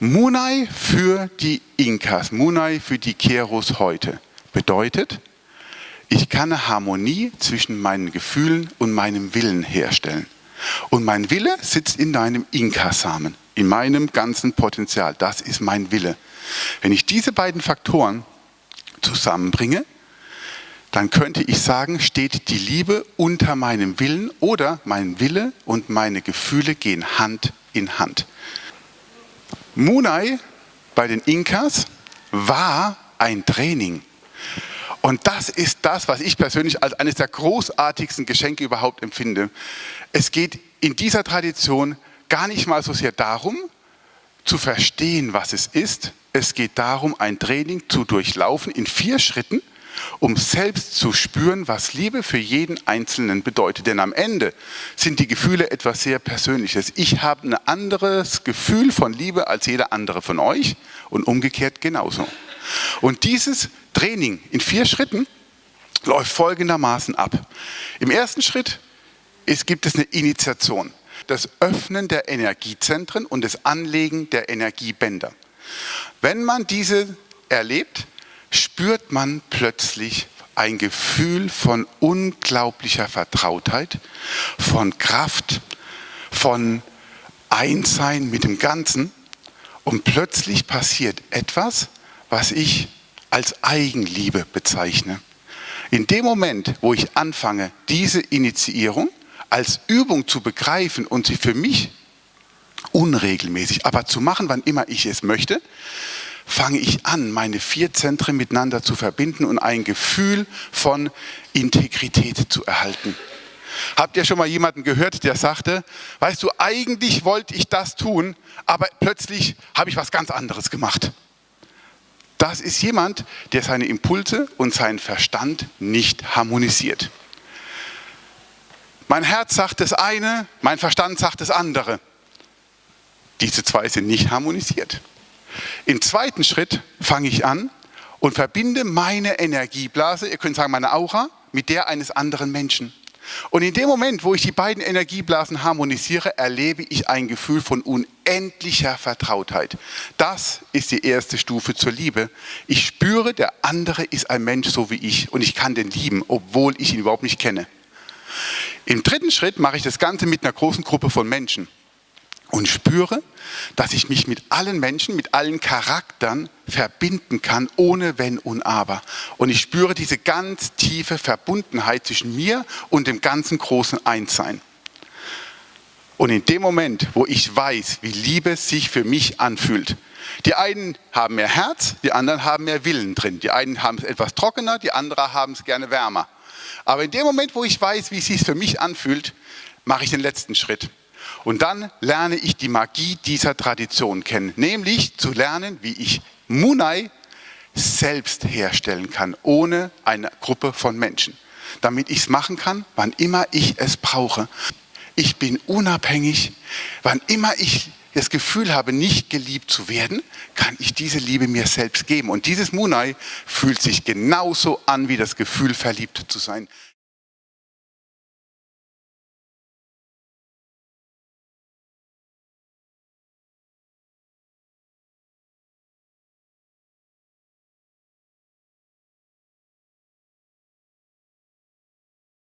Munai für die Inkas, Munai für die Keros heute bedeutet, ich kann eine Harmonie zwischen meinen Gefühlen und meinem Willen herstellen. Und mein Wille sitzt in deinem Inka-Samen, in meinem ganzen Potenzial. Das ist mein Wille. Wenn ich diese beiden Faktoren zusammenbringe, dann könnte ich sagen, steht die Liebe unter meinem Willen oder mein Wille und meine Gefühle gehen Hand in Hand. Munai bei den Inkas war ein Training. Und das ist das, was ich persönlich als eines der großartigsten Geschenke überhaupt empfinde. Es geht in dieser Tradition gar nicht mal so sehr darum, zu verstehen, was es ist. Es geht darum, ein Training zu durchlaufen in vier Schritten, um selbst zu spüren, was Liebe für jeden Einzelnen bedeutet. Denn am Ende sind die Gefühle etwas sehr Persönliches. Ich habe ein anderes Gefühl von Liebe als jeder andere von euch und umgekehrt genauso. Und dieses Training in vier Schritten läuft folgendermaßen ab. Im ersten Schritt ist, gibt es eine Initiation, das Öffnen der Energiezentren und das Anlegen der Energiebänder. Wenn man diese erlebt, spürt man plötzlich ein Gefühl von unglaublicher Vertrautheit, von Kraft, von Einssein mit dem Ganzen und plötzlich passiert etwas, was ich als Eigenliebe bezeichne. In dem Moment, wo ich anfange, diese Initiierung als Übung zu begreifen und sie für mich unregelmäßig, aber zu machen, wann immer ich es möchte, fange ich an, meine vier Zentren miteinander zu verbinden und ein Gefühl von Integrität zu erhalten. Habt ihr schon mal jemanden gehört, der sagte, weißt du, eigentlich wollte ich das tun, aber plötzlich habe ich was ganz anderes gemacht. Das ist jemand, der seine Impulse und seinen Verstand nicht harmonisiert. Mein Herz sagt das eine, mein Verstand sagt das andere. Diese zwei sind nicht harmonisiert. Im zweiten Schritt fange ich an und verbinde meine Energieblase, ihr könnt sagen meine Aura, mit der eines anderen Menschen. Und in dem Moment, wo ich die beiden Energieblasen harmonisiere, erlebe ich ein Gefühl von unendlicher Vertrautheit. Das ist die erste Stufe zur Liebe. Ich spüre, der andere ist ein Mensch so wie ich und ich kann den lieben, obwohl ich ihn überhaupt nicht kenne. Im dritten Schritt mache ich das Ganze mit einer großen Gruppe von Menschen und spüre, dass ich mich mit allen Menschen, mit allen Charakteren verbinden kann, ohne Wenn und Aber. Und ich spüre diese ganz tiefe Verbundenheit zwischen mir und dem ganzen großen Einssein. Und in dem Moment, wo ich weiß, wie Liebe sich für mich anfühlt, die einen haben mehr Herz, die anderen haben mehr Willen drin. Die einen haben es etwas trockener, die anderen haben es gerne wärmer. Aber in dem Moment, wo ich weiß, wie es sich für mich anfühlt, mache ich den letzten Schritt. Und dann lerne ich die Magie dieser Tradition kennen, nämlich zu lernen, wie ich Munai selbst herstellen kann, ohne eine Gruppe von Menschen. Damit ich es machen kann, wann immer ich es brauche. Ich bin unabhängig, wann immer ich das Gefühl habe, nicht geliebt zu werden, kann ich diese Liebe mir selbst geben. Und dieses Munai fühlt sich genauso an, wie das Gefühl, verliebt zu sein.